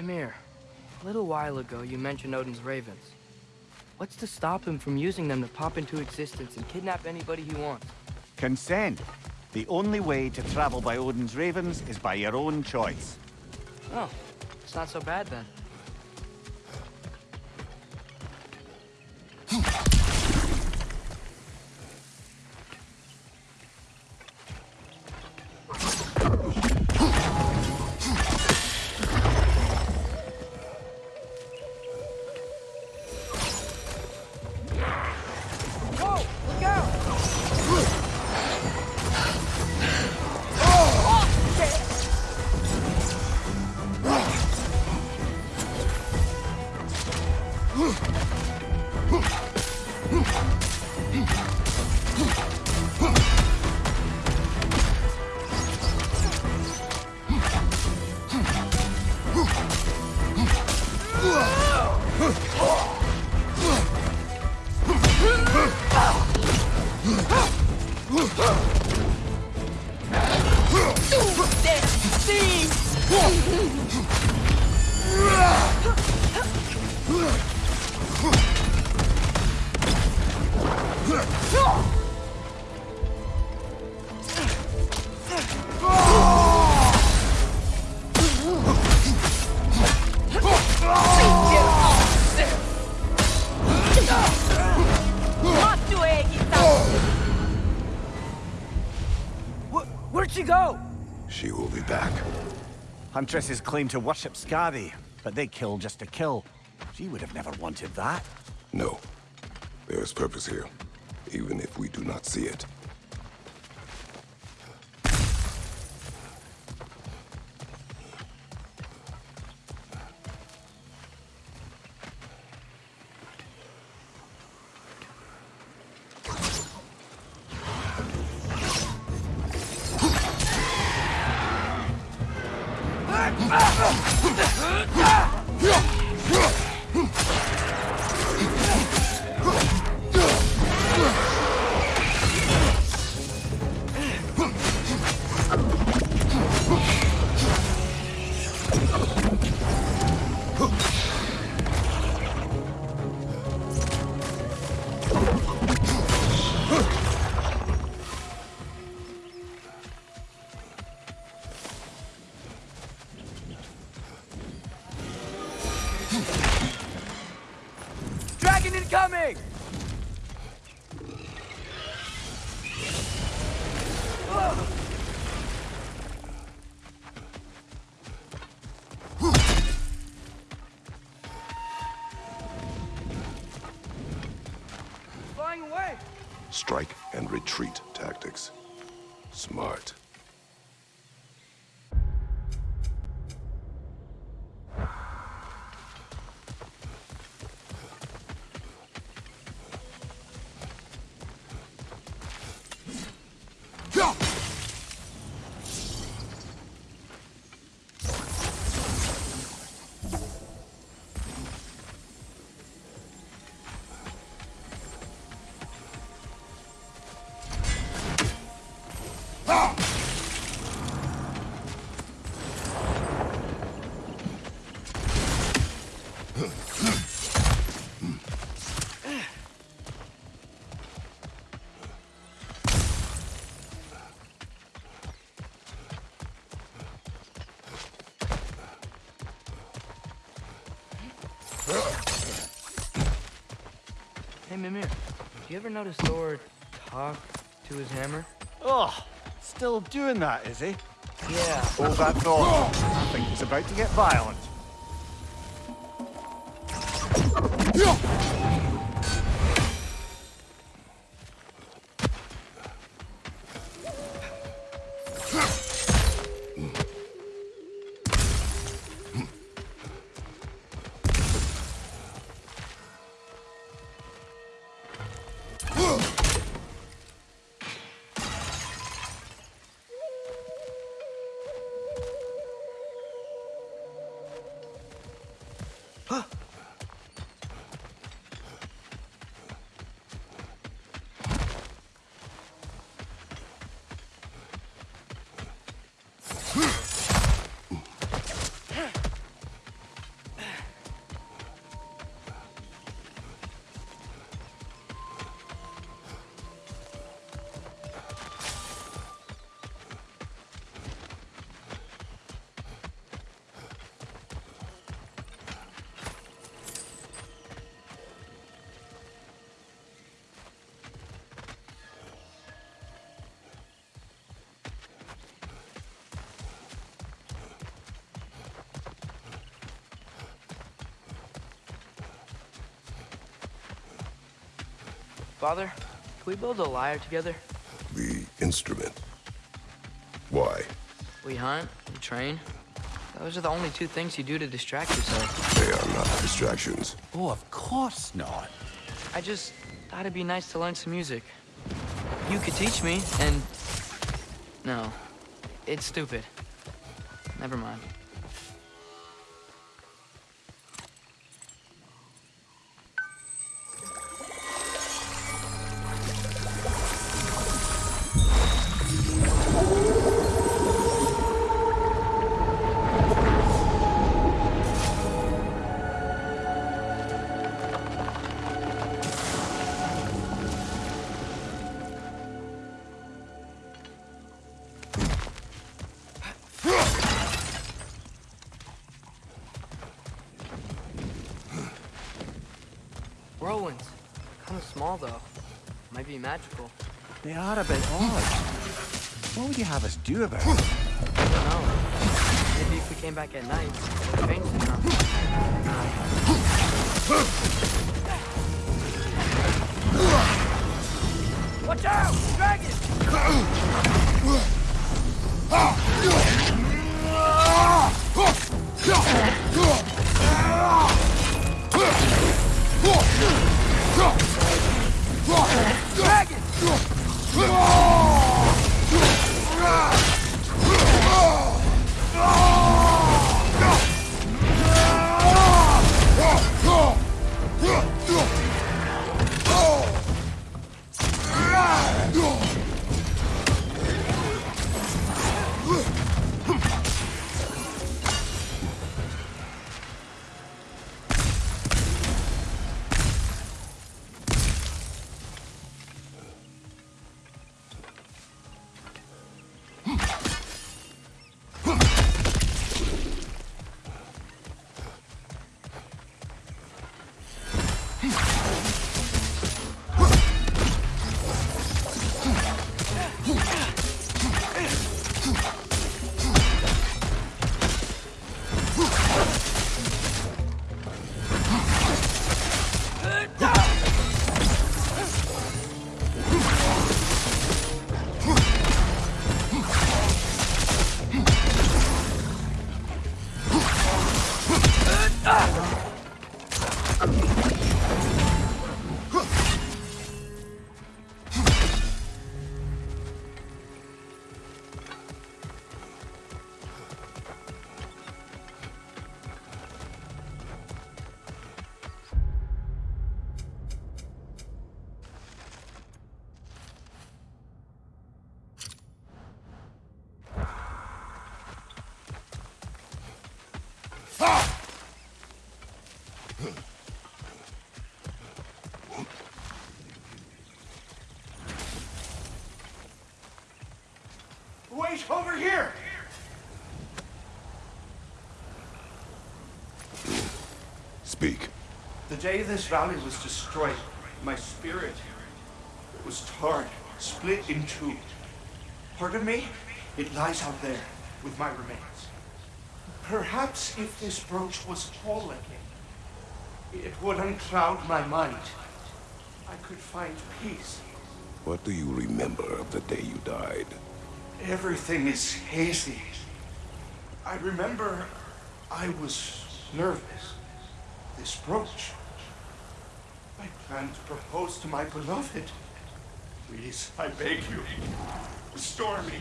Mimir, a little while ago you mentioned Odin's ravens. What's to stop him from using them to pop into existence and kidnap anybody he wants? Consent. The only way to travel by Odin's ravens is by your own choice. Oh, it's not so bad then. Huntresses claim to worship Skadi, but they kill just to kill. She would have never wanted that. No. There is purpose here, even if we do not see it. Hey, Mimir, do you ever notice Thor talk to his hammer? Oh, still doing that, is he? Yeah. Hold that thought. I think he's about to get violent. Father, can we build a lyre together? The instrument. Why? We hunt, we train. Those are the only two things you do to distract yourself. They are not distractions. Oh, of course not. I just thought it'd be nice to learn some music. You could teach me, and... No. It's stupid. Never mind. Magical. They are a bit odd. What would you have us do about it? I don't know. Maybe if we came back at night, it would change Hey! Wait, over here! Speak. The day this valley was destroyed, my spirit was torn, split in two. Part of me, it lies out there with my remains. Perhaps if this brooch was again, it would uncloud my mind. I could find peace. What do you remember of the day you died? Everything is hazy. I remember I was nervous. This brooch. I planned to propose to my beloved. Please, I beg you, restore me.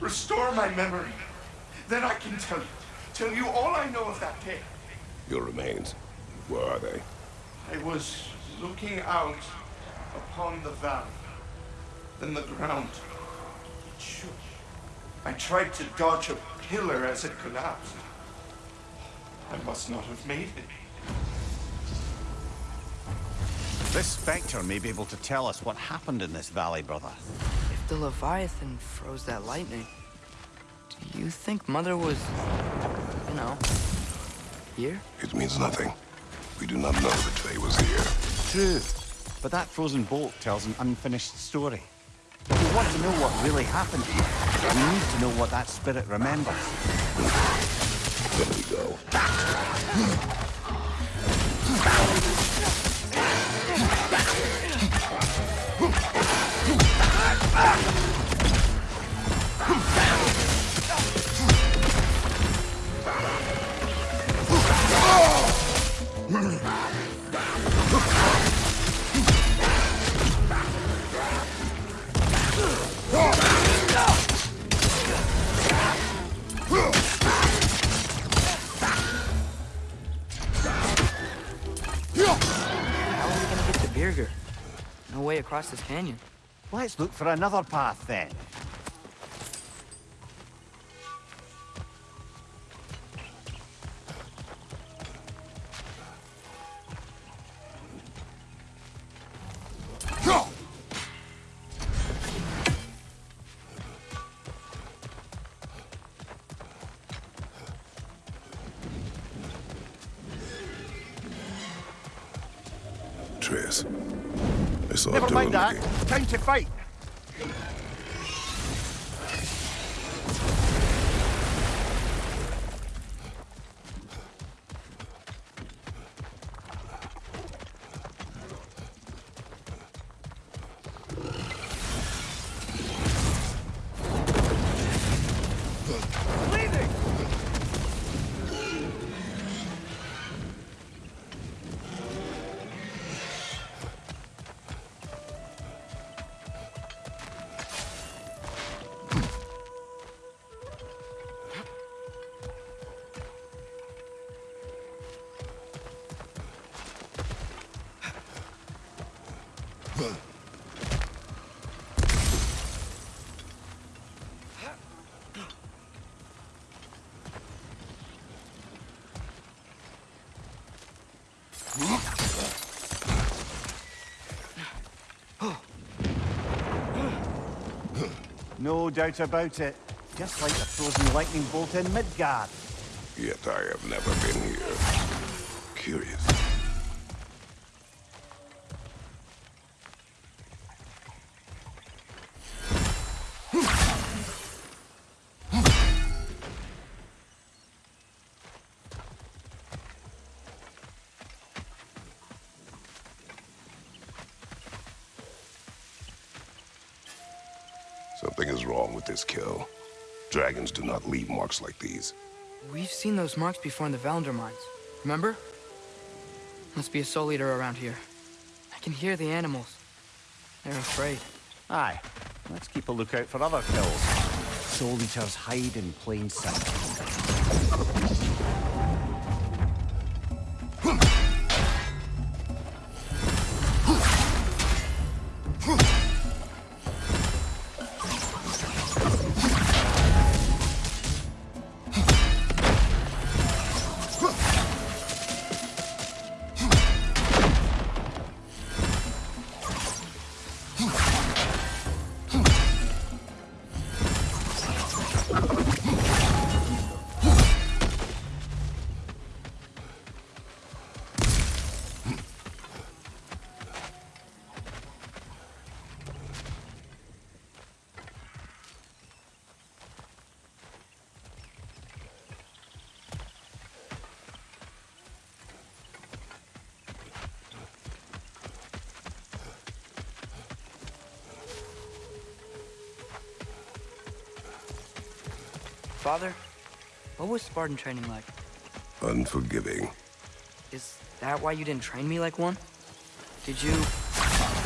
Restore my memory. Then I can tell you, tell you all I know of that day. Your remains. Where are they? I was looking out upon the valley. Then the ground it shook. I tried to dodge a pillar as it collapsed. I must not have made it. This Spectre may be able to tell us what happened in this valley, brother. If the Leviathan froze that lightning, do you think Mother was, you know, here? It means nothing. We do not know that Faye was here. True, but that frozen bolt tells an unfinished story. If we want to know what really happened here, we need to know what that spirit remembers. There we go. Ah! Across this canyon. Let's look for another path then. To fight. No doubt about it. Just like the frozen lightning bolt in Midgard. Yet I have never been here. Curious. Dragons do not leave marks like these. We've seen those marks before in the Valendar mines. Remember? Must be a soul eater around here. I can hear the animals. They're afraid. Aye. Let's keep a lookout for other kills. Soul Eaters hide in plain sight. Father, what was Spartan training like? Unforgiving. Is that why you didn't train me like one? Did you...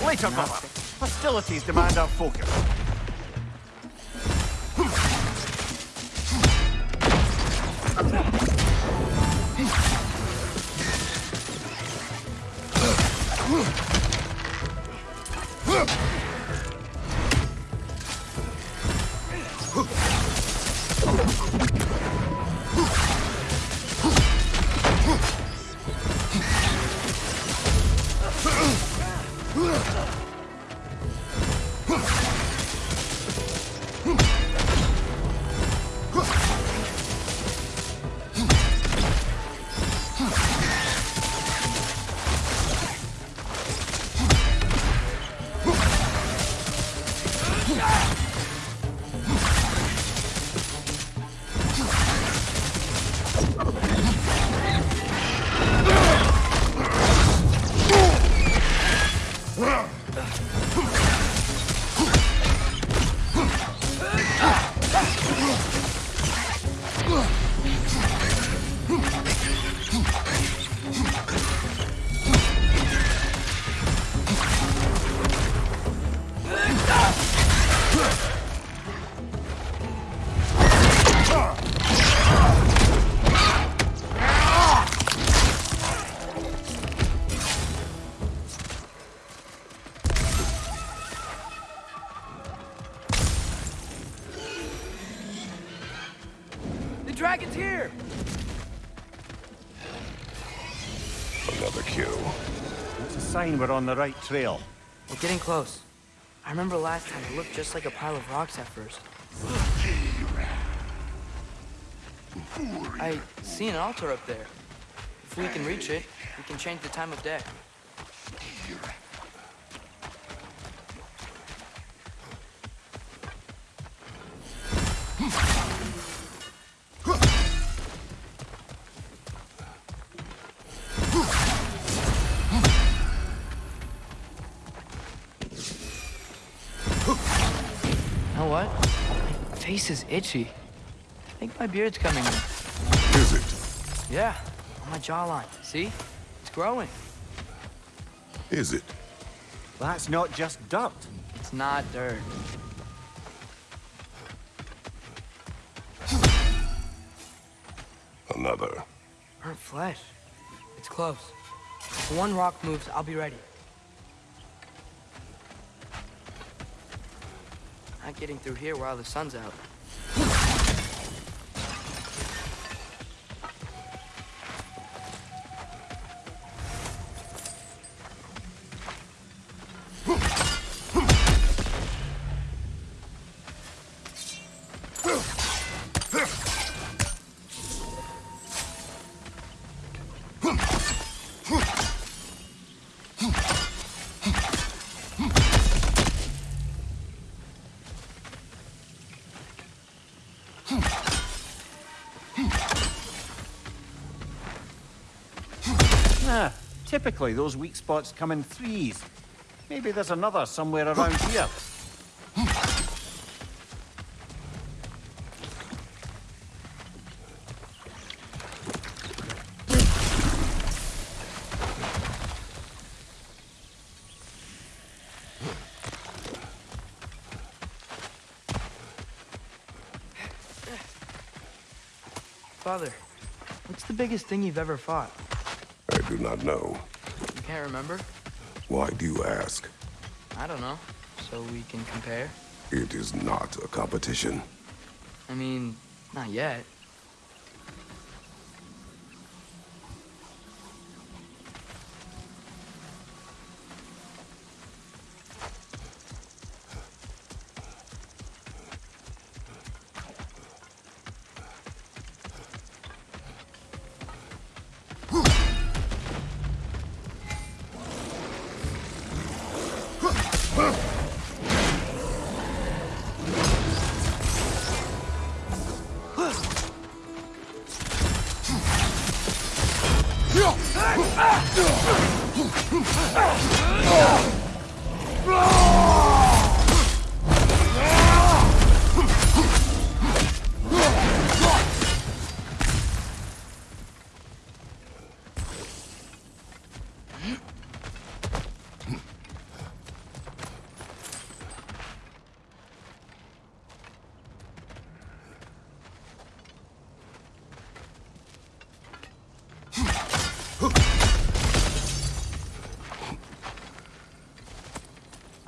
Later, Not brother. Hostilities demand our focus. We're on the right trail. We're getting close. I remember last time it looked just like a pile of rocks at first. I see an altar up there. If we can reach it, we can change the time of day. Face is itchy. I think my beard's coming in. Is it? Yeah, on my jawline. See? It's growing. Is it? That's not just dirt. It's not dirt. Another. Burnt flesh. It's close. If one rock moves, I'll be ready. Not getting through here while the sun's out. Typically those weak spots come in threes. Maybe there's another somewhere around here. Father, what's the biggest thing you've ever fought? Do not know. You can't remember? Why do you ask? I don't know. So we can compare? It is not a competition. I mean, not yet.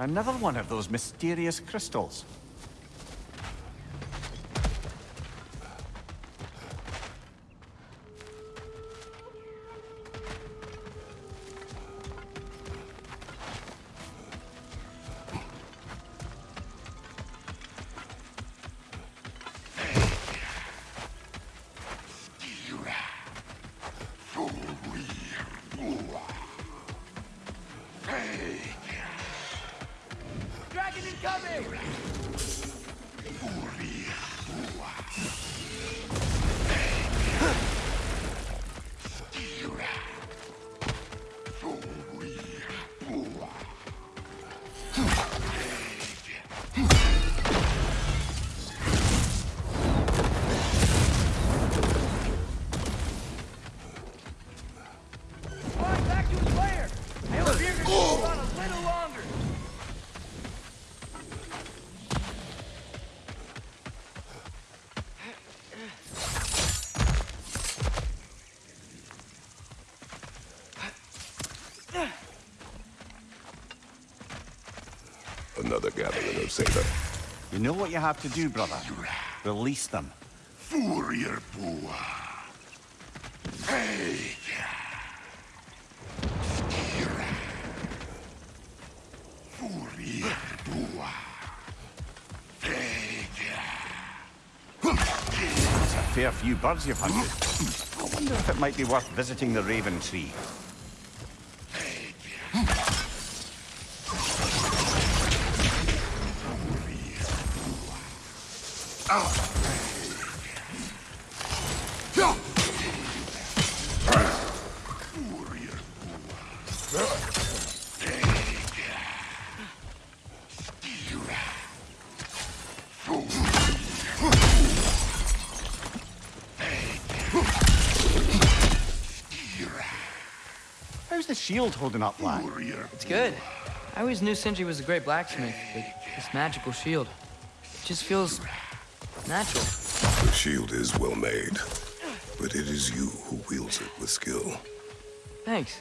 Another one of those mysterious crystals. Another gathering of Satan. You know what you have to do, brother? Release them. Furier Bua. Vega. Skira. Furier Bua. Vega. That's a fair few birds you've hunted. I wonder if it might be worth visiting the Raven Tree. How's the shield holding up, lad? It's good. I always knew Sindri was a great blacksmith, but this magical shield, it just feels natural. The shield is well made, but it is you who wields it with skill. Thanks.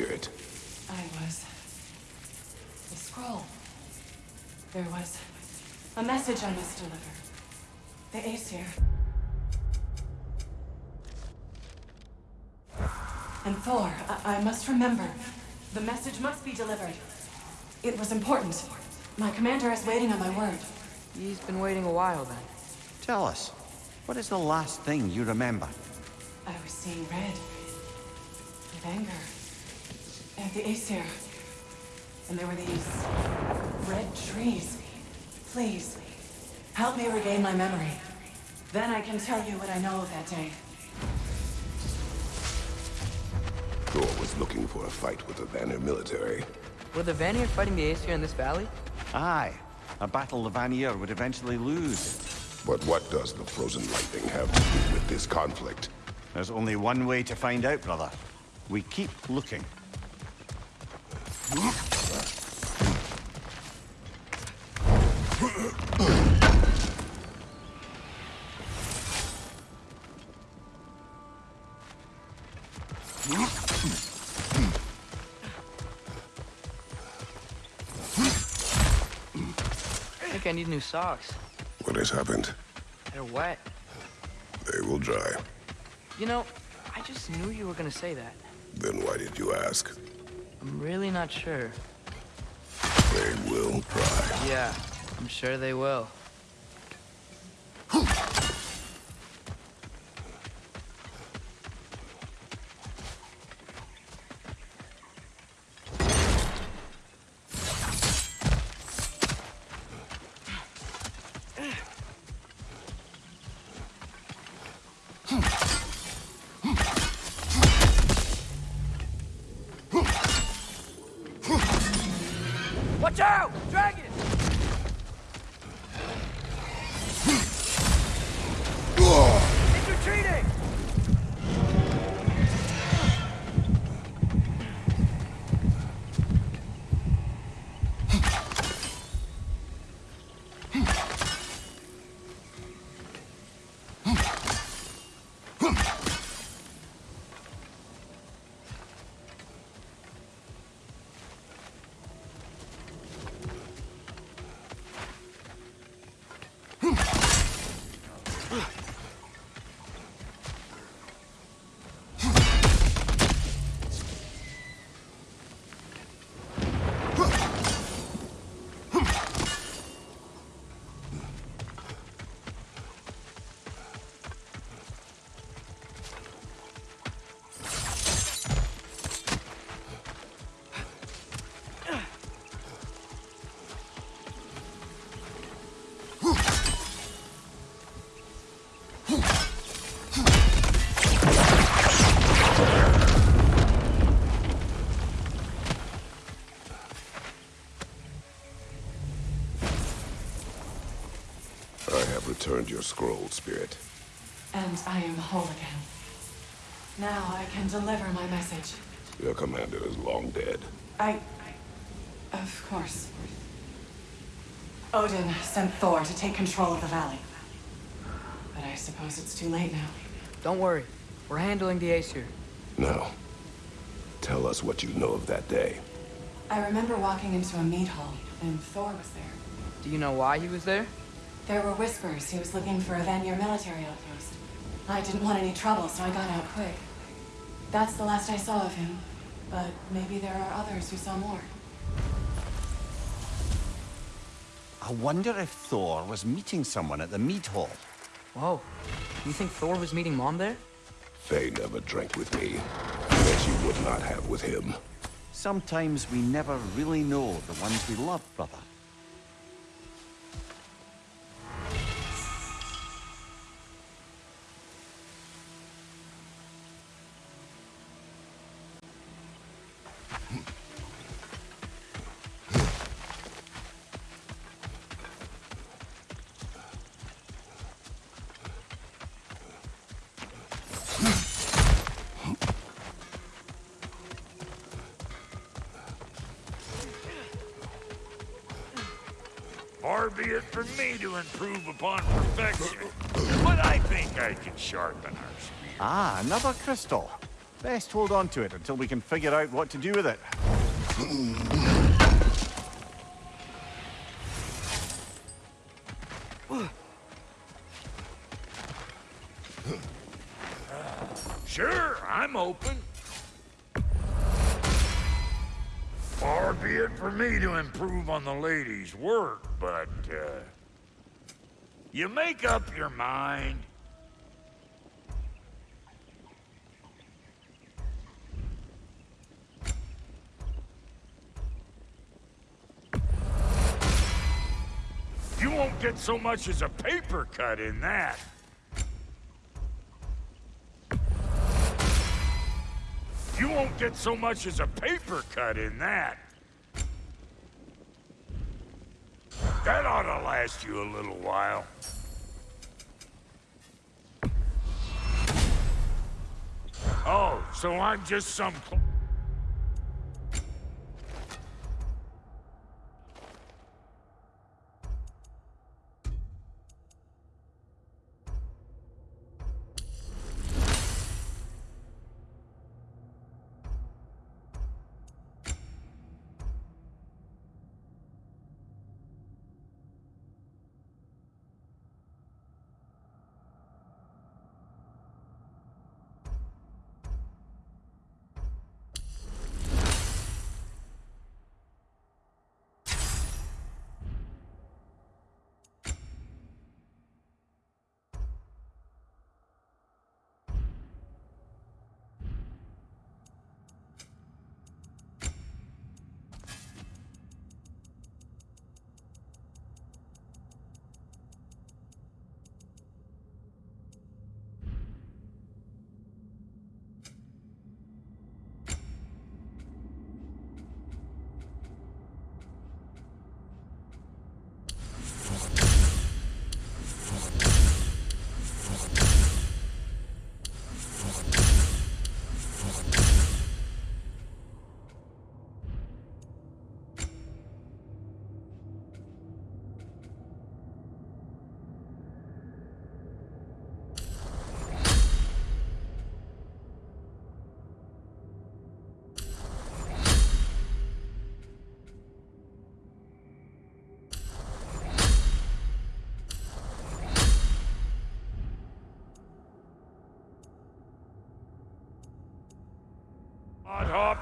Spirit? I was. The scroll. There was a message I must deliver. The Aesir. And Thor, I, I must remember. The message must be delivered. It was important. My commander is waiting on my word. He's been waiting a while then. Tell us, what is the last thing you remember? I was seeing red. With anger. At the Aesir. And there were these red trees. Please, help me regain my memory. Then I can tell you what I know of that day. Thor was looking for a fight with the Vanir military. Were the Vanir fighting the Aesir in this valley? Aye, a battle the Vanir would eventually lose. But what does the frozen lightning have to do with this conflict? There's only one way to find out, brother. We keep looking. I think I need new socks. What has happened? They're wet. They will dry. You know, I just knew you were gonna say that. Then why did you ask? I'm really not sure. They will dry. Yeah, I'm sure they will. And I am whole again. Now I can deliver my message. Your commander is long dead. I... Of course. Odin sent Thor to take control of the valley. But I suppose it's too late now. Don't worry. We're handling the Aesir. Now, tell us what you know of that day. I remember walking into a mead hall, and Thor was there. Do you know why he was there? There were whispers he was looking for a Vanir military outpost. I didn't want any trouble, so I got out quick. That's the last I saw of him. But maybe there are others who saw more. I wonder if Thor was meeting someone at the mead hall. Whoa. You think Thor was meeting Mom there? Faye never drank with me, and she would not have with him. Sometimes we never really know the ones we love, brother. Improve upon perfection, but I think I can sharpen our spear. Ah, another crystal. Best hold on to it until we can figure out what to do with it. Sure, I'm open. Far be it for me to improve on the lady's work, but, uh... You make up your mind. You won't get so much as a paper cut in that. You won't get so much as a paper cut in that. That ought to last you a little while. Oh, so I'm just some...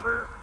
Hopper.